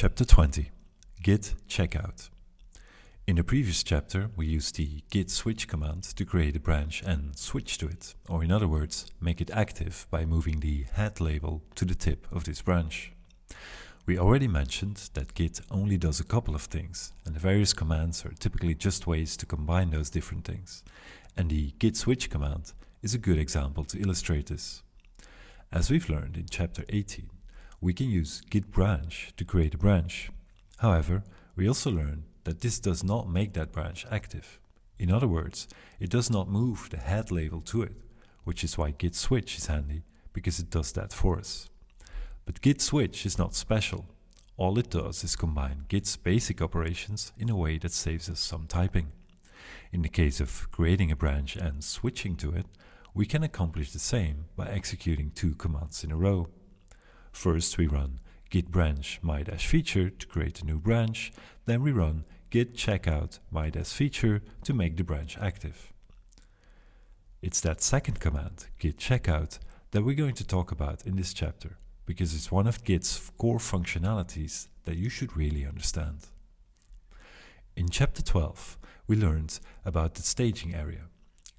Chapter 20 Git Checkout In the previous chapter, we used the git switch command to create a branch and switch to it, or in other words, make it active by moving the head label to the tip of this branch. We already mentioned that git only does a couple of things, and the various commands are typically just ways to combine those different things. And the git switch command is a good example to illustrate this. As we've learned in chapter 18, we can use git branch to create a branch. However, we also learn that this does not make that branch active. In other words, it does not move the head label to it, which is why git switch is handy, because it does that for us. But git switch is not special. All it does is combine git's basic operations in a way that saves us some typing. In the case of creating a branch and switching to it, we can accomplish the same by executing two commands in a row. First we run git branch my-feature to create a new branch, then we run git checkout my-feature to make the branch active. It's that second command, git checkout, that we're going to talk about in this chapter, because it's one of Git's core functionalities that you should really understand. In chapter 12, we learned about the staging area.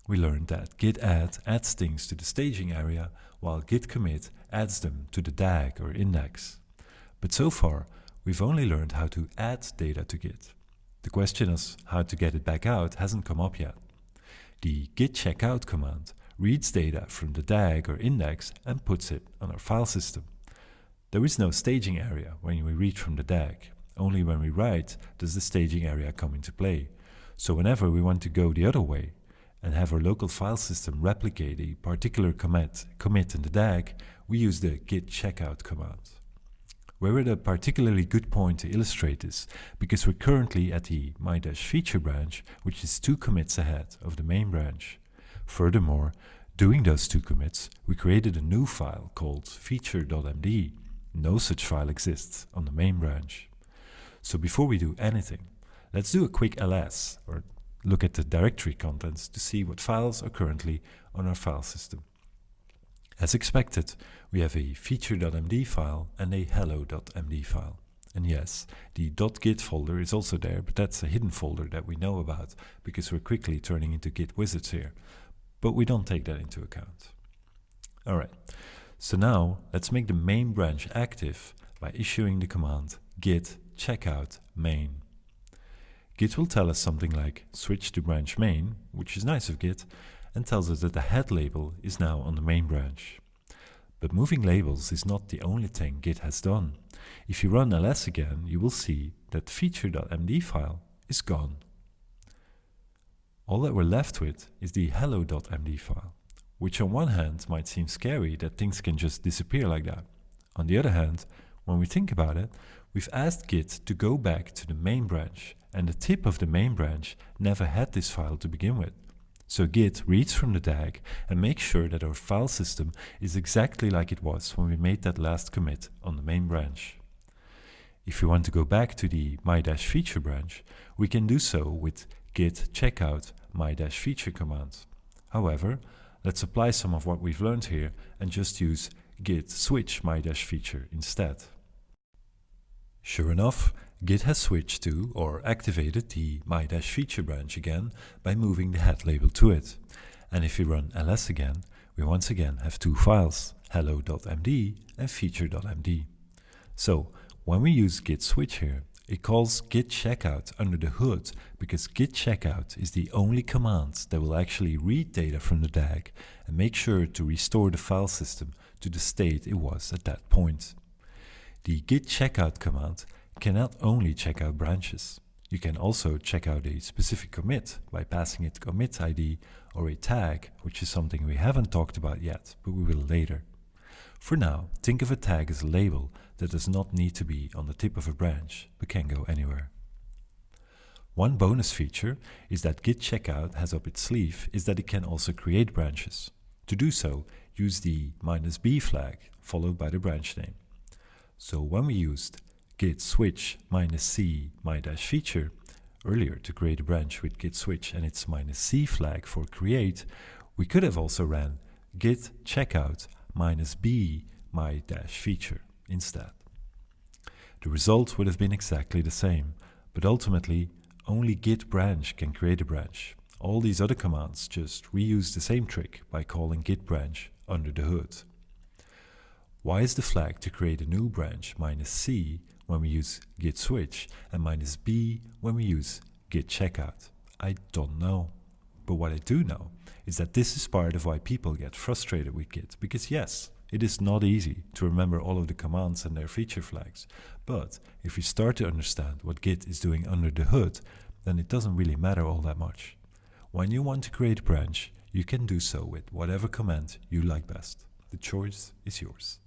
We learned that git add adds things to the staging area, while git commit adds them to the DAG or index. But so far, we've only learned how to add data to Git. The question of how to get it back out hasn't come up yet. The git checkout command reads data from the DAG or index and puts it on our file system. There is no staging area when we read from the DAG. Only when we write does the staging area come into play. So whenever we want to go the other way and have our local file system replicate a particular commit, commit in the DAG, we use the git checkout command. We're at a particularly good point to illustrate this, because we're currently at the my-feature branch, which is two commits ahead of the main branch. Furthermore, doing those two commits, we created a new file called feature.md. No such file exists on the main branch. So before we do anything, let's do a quick ls, or look at the directory contents to see what files are currently on our file system. As expected, we have a feature.md file and a hello.md file. And yes, the .git folder is also there, but that's a hidden folder that we know about because we're quickly turning into Git wizards here. But we don't take that into account. Alright, so now let's make the main branch active by issuing the command git checkout main. Git will tell us something like switch to branch main, which is nice of Git, and tells us that the head label is now on the main branch. But moving labels is not the only thing Git has done. If you run ls again, you will see that feature.md file is gone. All that we're left with is the hello.md file, which on one hand might seem scary that things can just disappear like that. On the other hand, when we think about it, we've asked Git to go back to the main branch and the tip of the main branch never had this file to begin with. So git reads from the DAG and makes sure that our file system is exactly like it was when we made that last commit on the main branch. If we want to go back to the my-feature branch, we can do so with git checkout my-feature command. However, let's apply some of what we've learned here and just use git switch my-feature instead. Sure enough, Git has switched to or activated the my-feature branch again by moving the head label to it. And if we run ls again, we once again have two files, hello.md and feature.md. So when we use git switch here, it calls git checkout under the hood because git checkout is the only command that will actually read data from the DAG and make sure to restore the file system to the state it was at that point. The git checkout command cannot only check out branches. You can also check out a specific commit by passing it commit ID or a tag, which is something we haven't talked about yet, but we will later. For now, think of a tag as a label that does not need to be on the tip of a branch, but can go anywhere. One bonus feature is that git checkout has up its sleeve is that it can also create branches. To do so, use the "-b flag followed by the branch name. So when we used git switch minus c my dash feature earlier to create a branch with git switch and its minus c flag for create, we could have also ran git checkout minus b my dash feature instead. The result would have been exactly the same, but ultimately only git branch can create a branch. All these other commands just reuse the same trick by calling git branch under the hood. Why is the flag to create a new branch minus C when we use git switch and minus B when we use git checkout? I don't know. But what I do know is that this is part of why people get frustrated with Git, because yes, it is not easy to remember all of the commands and their feature flags, but if you start to understand what Git is doing under the hood, then it doesn't really matter all that much. When you want to create a branch, you can do so with whatever command you like best. The choice is yours.